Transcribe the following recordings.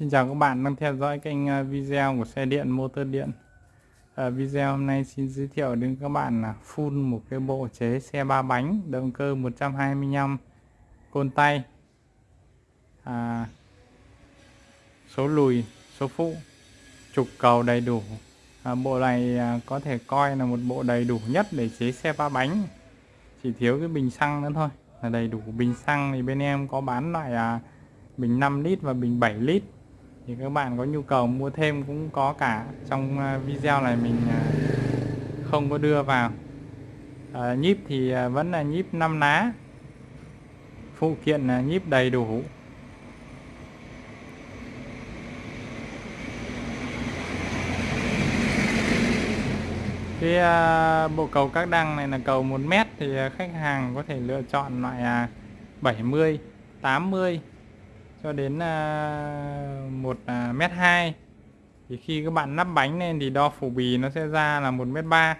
Xin chào các bạn đang theo dõi kênh à, video của xe điện motor điện. À, Video hôm nay xin giới thiệu đến các bạn là full một cái bộ chế xe ba bánh động cơ 125 côn tay. À, Số lùi, số phụ, trục cầu đầy đủ. À, Bộ này à, có thể coi là một bộ đầy đủ nhất để chế xe ba bánh. Chỉ thiếu cái bình xăng nữa thôi. Là đầy đủ bình xăng thì bên em có bán loại à, bình 5 lít và bình 7 lít thì các bạn có nhu cầu mua thêm cũng có cả. Trong à, video này mình à, không có đưa vào. À, nhíp thì à, vẫn là nhíp 5 lá. Phụ kiện là nhíp đầy đủ. Cái uh, bộ cầu các đăng này là cầu 1 mét thì khách hàng có thể lựa chọn loại uh, 70 80 cho đến uh, 1 uh, mét hai. Thì khi các bạn nắp bánh lên thì đo phủ bì nó sẽ ra là một mét ba.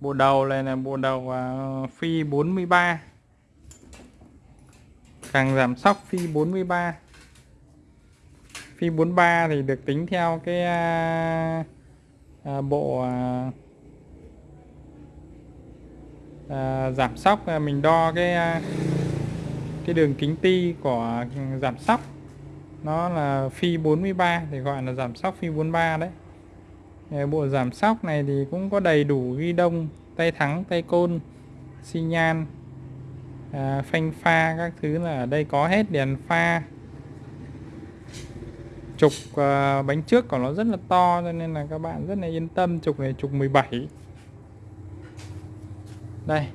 Bộ đầu này là bộ đầu uh, phi 43 càng giảm sóc phi 43 phi 43 thì được tính theo cái à, à, bộ à, à, giảm sóc. À, mình đo cái uh, cái đường kính ti của giảm sóc nó là phi 43 thì gọi là giảm sóc phi 43 đấy. Bộ giảm sóc này thì cũng có đầy đủ ghi đông tay thắng tay côn xi nhan à, phanh pha các thứ là ở đây có hết đèn pha. Trục à, bánh trước của nó rất là to cho nên là các bạn rất là yên tâm trục này trục 17 đây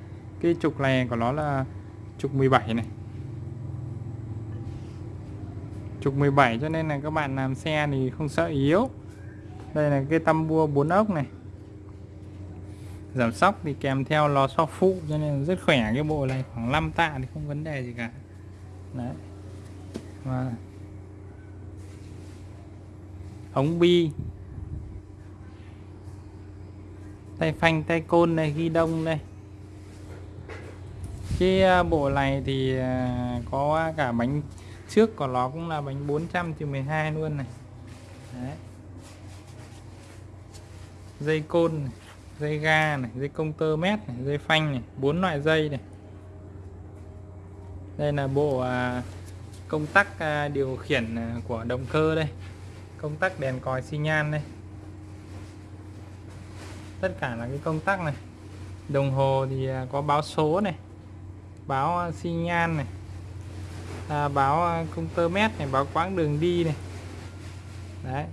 cái trục này của nó là trục 17 này trục 17 cho nên là các bạn làm xe thì không sợ yếu. Đây là cái tăm bua 4 ốc này. Giảm sóc thì kèm theo lò xo phụ cho nên rất khỏe cái bộ này, khoảng 5 tạ thì không vấn đề gì cả. Đấy. Và ống bi. Tay phanh, tay côn này, ghi đông đây. Cái à, bộ này thì à, có cả bánh trước của nó cũng là bánh 400 từ 12 luôn này. Đấy. dây côn này, dây ga này dây công tơ mét này, dây phanh này bốn loại dây này. Đây là bộ à, công tắc à, điều khiển à, của động cơ đây. Công tắc đèn còi xi nhan đây. Tất cả là cái công tắc này. Đồng hồ thì à, có báo số này báo à, xi nhan này à, báo công tơ mét này báo quãng đường đi này. Đấy.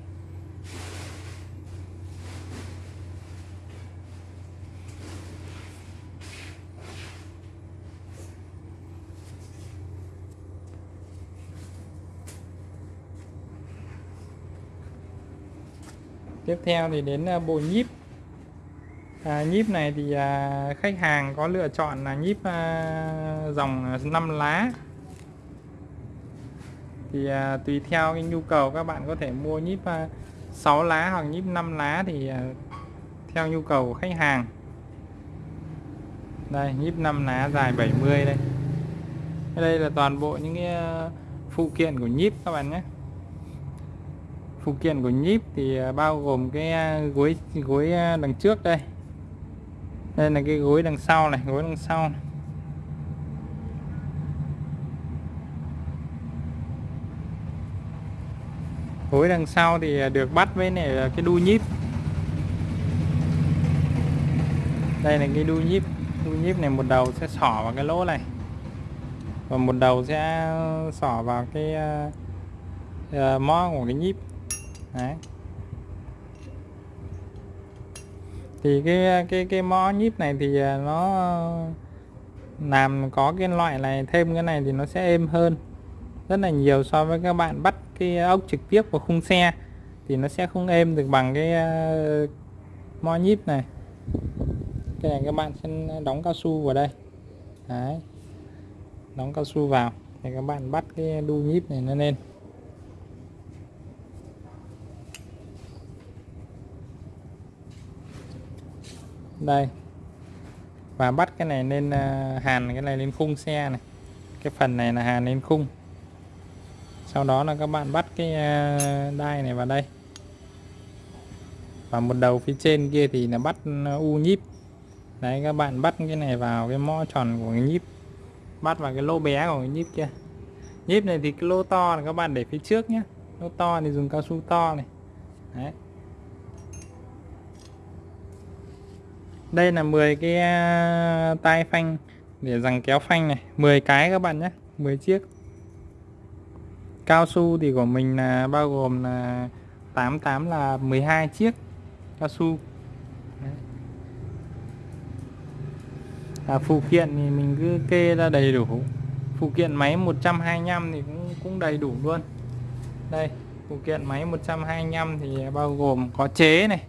Tiếp theo thì đến à, bộ nhíp. À, nhíp này thì à, khách hàng có lựa chọn là nhíp à, dòng à, 5 lá thì à, tùy theo cái nhu cầu các bạn có thể mua nhíp à, 6 lá hoặc nhíp 5 lá thì à, theo nhu cầu của khách hàng. Đây nhíp 5 lá dài 70 đây. Đây là toàn bộ những cái à, phụ kiện của nhíp các bạn nhé. Phụ kiện của nhíp thì à, bao gồm cái à, gối gối đằng trước đây. Đây là cái gối đằng sau này gối đằng sau này. Hối đằng sau thì được bắt với này cái đu nhíp. Đây là cái đu nhíp. Đu nhíp này một đầu sẽ xỏ vào cái lỗ này. Và một đầu sẽ xỏ vào cái uh, mó của cái nhíp. Đấy. Thì cái cái cái mó nhíp này thì ờ, nó làm có cái loại này thêm cái này thì nó sẽ êm hơn rất là nhiều so với các bạn bắt cái ốc trực tiếp vào khung xe. Thì nó sẽ không êm được bằng cái uh, mo nhíp này. Cái này các bạn sẽ đóng cao su vào đây. Đấy. đóng cao su vào thì các bạn bắt cái đu nhíp này nó lên. Đây. Và bắt cái này lên uh, hàn cái này lên khung xe này. Cái phần này là hàn lên khung sau đó là các bạn bắt cái à, đai này vào đây. Và một đầu phía trên kia thì là bắt à, u nhíp. Đấy, các bạn bắt cái này vào cái mõ tròn của cái nhíp. Bắt vào cái lô bé của cái nhíp kia. Nhíp này thì cái lô to là các bạn để phía trước nhé lô to thì dùng cao su to này. Đấy. Đây là 10 cái à, tay phanh để rằng kéo phanh này. 10 cái các bạn nhé 10 chiếc cao su thì của mình là bao gồm là 88 là 12 chiếc cao su. À, phụ kiện thì mình cứ kê ra đầy đủ. Phụ kiện máy 125 thì cũng cũng đầy đủ luôn. Đây phụ kiện máy 125 thì bao gồm có chế này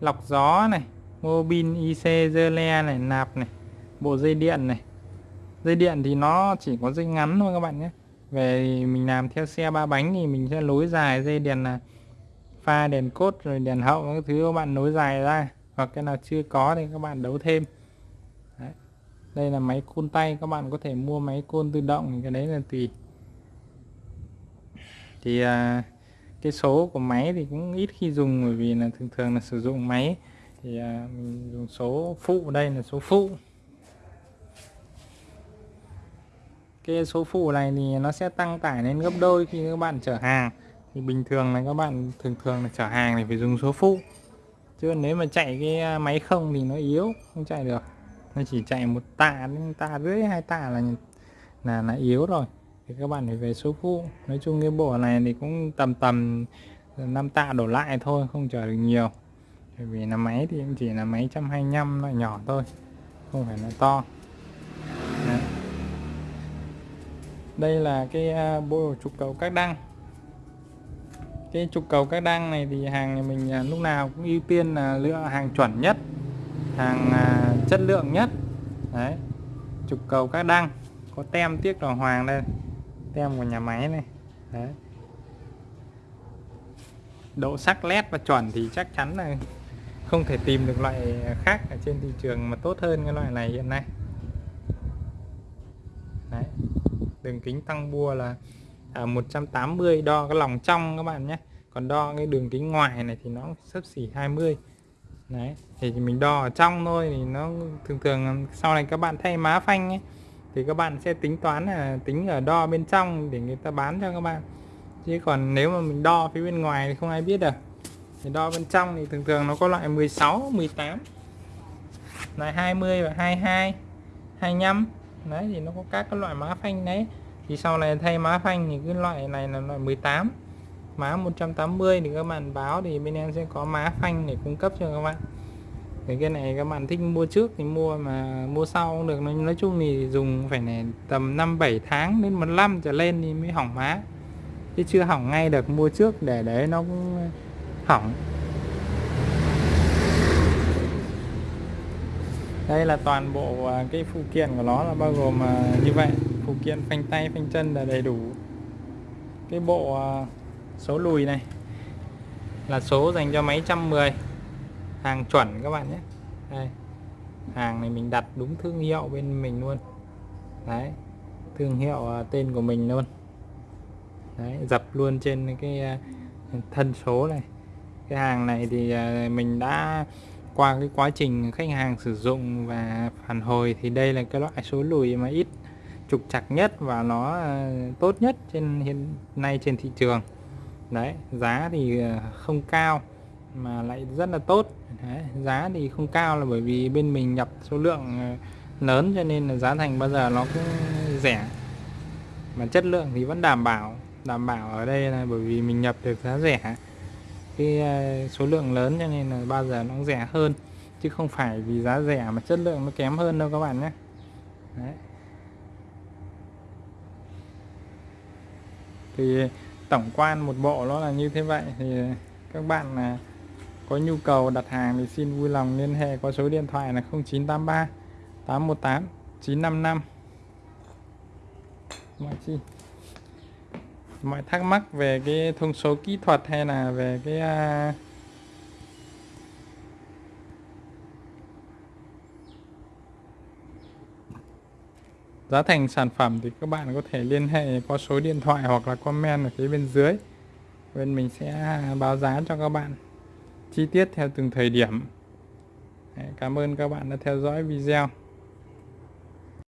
lọc gió này mô bin IC dơ le này nạp này bộ dây điện này. Dây điện thì nó chỉ có dây ngắn thôi các bạn nhé về mình làm theo xe ba bánh thì mình sẽ nối dài dây đèn là pha đèn cốt rồi đèn hậu các thứ các bạn nối dài ra. Hoặc cái nào chưa có thì các bạn đấu thêm. Đấy. đây là máy côn tay các bạn có thể mua máy côn tự động thì cái đấy là tùy. Thì à, cái số của máy thì cũng ít khi dùng bởi vì là thường thường là sử dụng máy. Thì à, mình dùng số phụ đây là số phụ. Cái số phụ này thì nó sẽ tăng tải lên gấp đôi khi các bạn chở hàng. Thì bình thường là các bạn thường thường là chở hàng thì phải dùng số phụ. Chứ nếu mà chạy cái à, máy không thì nó yếu, không chạy được. Nó chỉ chạy một tạ đến tạ rưỡi, hai tạ là là là yếu rồi. Thì các bạn phải về số phụ. Nói chung cái bộ này thì cũng tầm tầm 5 tạ đổ lại thôi, không chở được nhiều. Bởi vì là máy thì cũng chỉ là máy 125 loại nhỏ thôi, không phải là to Đấy đây là cái à, bộ trục cầu các đăng. Cái trục cầu các đăng này thì hàng nhà mình à, lúc nào cũng ưu tiên là lựa hàng chuẩn nhất hàng à, chất lượng nhất. Đấy trục cầu các đăng. Có tem tiếc đỏ hoàng đây tem của nhà máy này. Đấy. Độ sắc led và chuẩn thì chắc chắn là không thể tìm được loại khác ở trên thị trường mà tốt hơn cái loại này hiện nay đấy đường kính tăng bua là à, 180 đo cái lòng trong các bạn nhé. Còn đo cái đường kính ngoài này thì nó sấp xỉ 20 đấy thì mình đo ở trong thôi thì nó thường thường sau này các bạn thay má phanh ấy, thì các bạn sẽ tính toán là tính ở đo bên trong để người ta bán cho các bạn. Chứ còn nếu mà mình đo phía bên ngoài thì không ai biết được. Thì đo bên trong thì thường thường nó có loại 16 18 là 20 và 22 25 đấy thì nó có các cái loại má phanh đấy. Thì sau này thay má phanh thì cái loại này là loại 18 má 180 thì các bạn báo thì bên em sẽ có má phanh để cung cấp cho các bạn. Thì cái này các bạn thích mua trước thì mua mà mua sau cũng được. Nói, nói chung thì dùng phải này tầm 5 7 tháng đến một năm trở lên thì mới hỏng má. Chứ chưa hỏng ngay được mua trước để đấy nó cũng hỏng. Đây là toàn bộ à, cái phụ kiện của nó là bao gồm à, như vậy. Phụ kiện phanh tay, phanh chân là đầy đủ. Cái bộ à, số lùi này là số dành cho máy 110 hàng chuẩn các bạn nhé. Đây. Hàng này mình đặt đúng thương hiệu bên mình luôn. Đấy. Thương hiệu tên của mình luôn. Đấy, dập luôn trên cái thân số này. Cái hàng này thì mình đã qua cái quá trình khách hàng sử dụng và phản hồi thì đây là cái loại số lùi mà ít trục chặt nhất và nó à, tốt nhất trên hiện nay trên thị trường. Đấy giá thì à, không cao mà lại rất là tốt. Đấy, giá thì không cao là bởi vì bên mình nhập số lượng à, lớn cho nên là giá thành bao giờ nó cũng rẻ. Mà chất lượng thì vẫn đảm bảo đảm bảo ở đây là bởi vì mình nhập được giá rẻ cái ờ, số lượng lớn cho nên là bao giờ nó cũng rẻ hơn, chứ không phải vì giá rẻ mà chất lượng nó kém hơn đâu các bạn nhé. Đấy. thì tổng quan một bộ nó là như thế vậy, thì các bạn là có nhu cầu đặt hàng thì xin vui lòng liên hệ qua số điện thoại là 0983 818 955 mọi chi mọi thắc mắc về cái thông số kỹ thuật hay là về cái uh, giá thành sản phẩm thì các bạn có thể liên hệ qua số điện thoại hoặc là comment ở phía bên dưới. Bên mình sẽ à, báo giá cho các bạn. Chi tiết theo từng thời điểm. Cảm ơn các bạn đã theo dõi video.